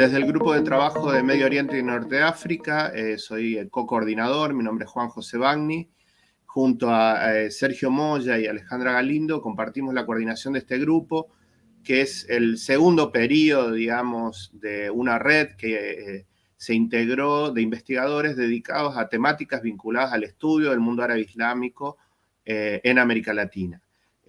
Desde el Grupo de Trabajo de Medio Oriente y Norte de África, eh, soy el co-coordinador, mi nombre es Juan José Bagni. Junto a eh, Sergio Moya y Alejandra Galindo compartimos la coordinación de este grupo, que es el segundo periodo, digamos, de una red que eh, se integró de investigadores dedicados a temáticas vinculadas al estudio del mundo árabe islámico en América Latina.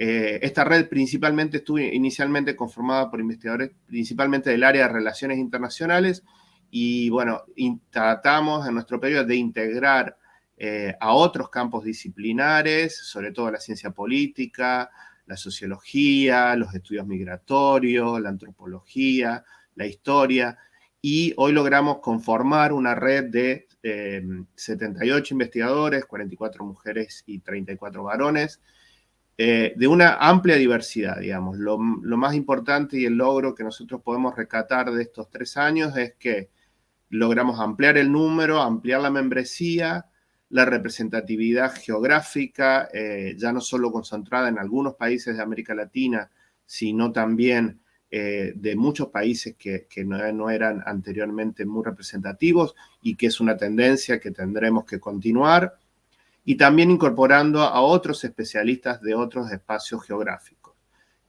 Eh, esta red principalmente estuvo inicialmente conformada por investigadores principalmente del área de relaciones internacionales y bueno, tratamos en nuestro periodo de integrar eh, a otros campos disciplinares, sobre todo la ciencia política, la sociología, los estudios migratorios, la antropología, la historia, y hoy logramos conformar una red de 78 eh, investigadores, 44 mujeres y 34 varones, eh, de una amplia diversidad, digamos. Lo, más importante y el logro que nosotros podemos recatar de estos tres años es que logramos ampliar el número, ampliar la membresía, la representatividad geográfica, eh, ya no solo concentrada en algunos países de América Latina, sino también eh, de muchos países que, no, eran anteriormente muy representativos y que es una tendencia que tendremos que continuar y también incorporando a otros especialistas de otros espacios geográficos.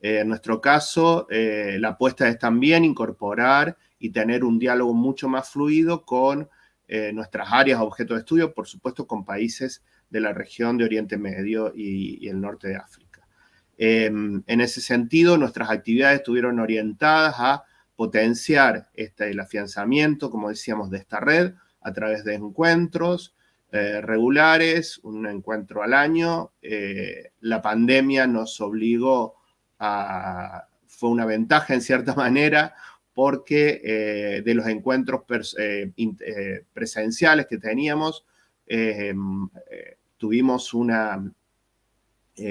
Eh, en nuestro caso, la apuesta es también incorporar y tener un diálogo mucho más fluido con eh, nuestras áreas objeto de estudio, por supuesto con países de la región de Oriente Medio y, el norte de África. Em, en ese sentido, nuestras actividades estuvieron orientadas a potenciar este, el afianzamiento, como decíamos, de esta red a través de encuentros, eh, regulares, un encuentro al año. Eh, la pandemia nos obligó a... fue una ventaja en cierta manera porque eh, de los encuentros presenciales que teníamos, tuvimos una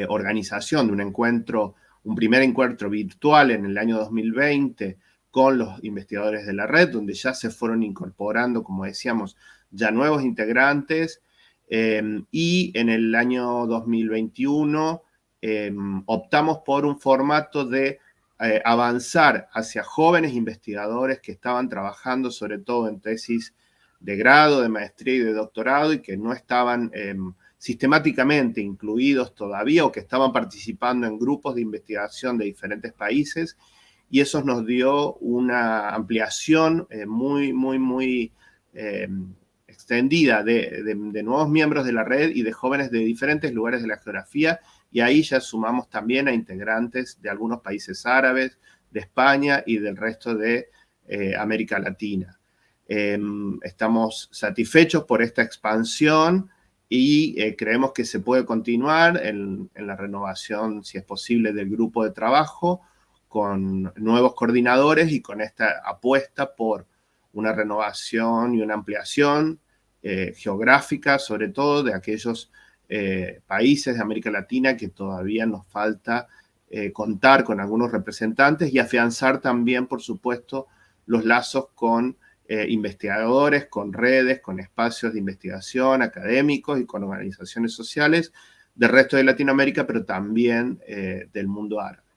organización de un encuentro, un primer encuentro virtual en el año 2020 con los investigadores de la red, donde ya se fueron incorporando, como decíamos, ya nuevos integrantes em, y en el año 2021 em, optamos por un formato de eh, avanzar hacia jóvenes investigadores que estaban trabajando sobre todo en tesis de grado, de maestría y de doctorado y que no estaban em, sistemáticamente incluidos todavía o que estaban participando en grupos de investigación de diferentes países. Y eso nos dio una ampliación eh, muy, muy, muy extendida de, nuevos miembros de la red y de jóvenes de diferentes lugares de la geografía, y ahí ya sumamos también a integrantes de algunos países árabes, de España y del resto de eh, América Latina. Em, estamos satisfechos por esta expansión y eh, creemos que se puede continuar en, en, la renovación, si es posible, del grupo de trabajo con nuevos coordinadores y con esta apuesta por una renovación y una ampliación eh, geográfica, sobre todo de aquellos eh, países de América Latina que todavía nos falta eh, contar con algunos representantes y afianzar también, por supuesto, los lazos con investigadores, con redes, con espacios de investigación académicos y con organizaciones sociales del resto de Latinoamérica, pero también del mundo árabe.